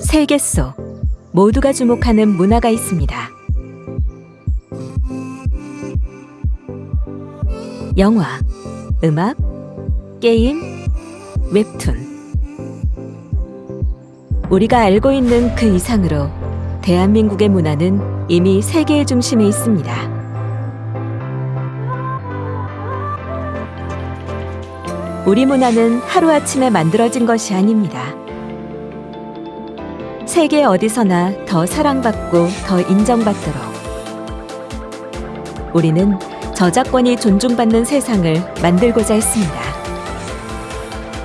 세계 속 모두가 주목하는 문화가 있습니다. 영화, 음악, 게임, 웹툰. 우리가 알고 있는 그 이상으로 대한민국의 문화는 이미 세계의 중심에 있습니다. 우리 문화는 하루아침에 만들어진 것이 아닙니다. 세계 어디서나 더 사랑받고 더 인정받도록 우리는 저작권이 존중받는 세상을 만들고자 했습니다.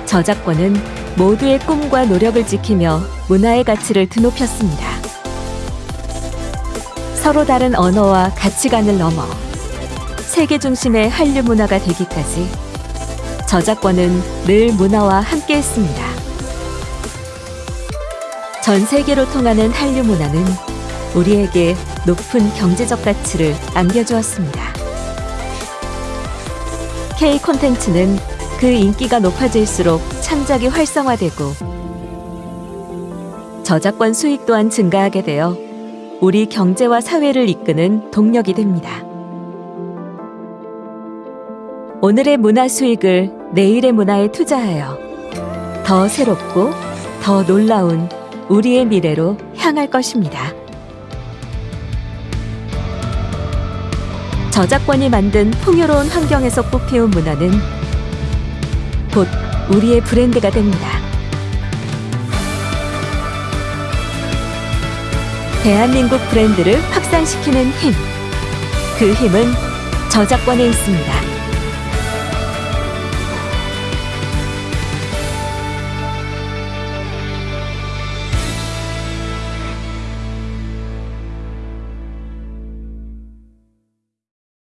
저작권은 모두의 꿈과 노력을 지키며 문화의 가치를 드높였습니다. 서로 다른 언어와 가치관을 넘어 세계 중심의 한류 문화가 되기까지 저작권은 늘 문화와 함께 했습니다. 전 세계로 통하는 한류 문화는 우리에게 높은 경제적 가치를 안겨주었습니다. K 콘텐츠는 그 인기가 높아질수록 창작이 활성화되고 저작권 수익 또한 증가하게 되어 우리 경제와 사회를 이끄는 동력이 됩니다. 오늘의 문화 수익을 내일의 문화에 투자하여 더 새롭고 더 놀라운 우리의 미래로 향할 것입니다. 저작권이 만든 풍요로운 환경에서 꽃피운 문화는 곧 우리의 브랜드가 됩니다. 대한민국 브랜드를 확산시키는 힘. 그 힘은 저작권에 있습니다.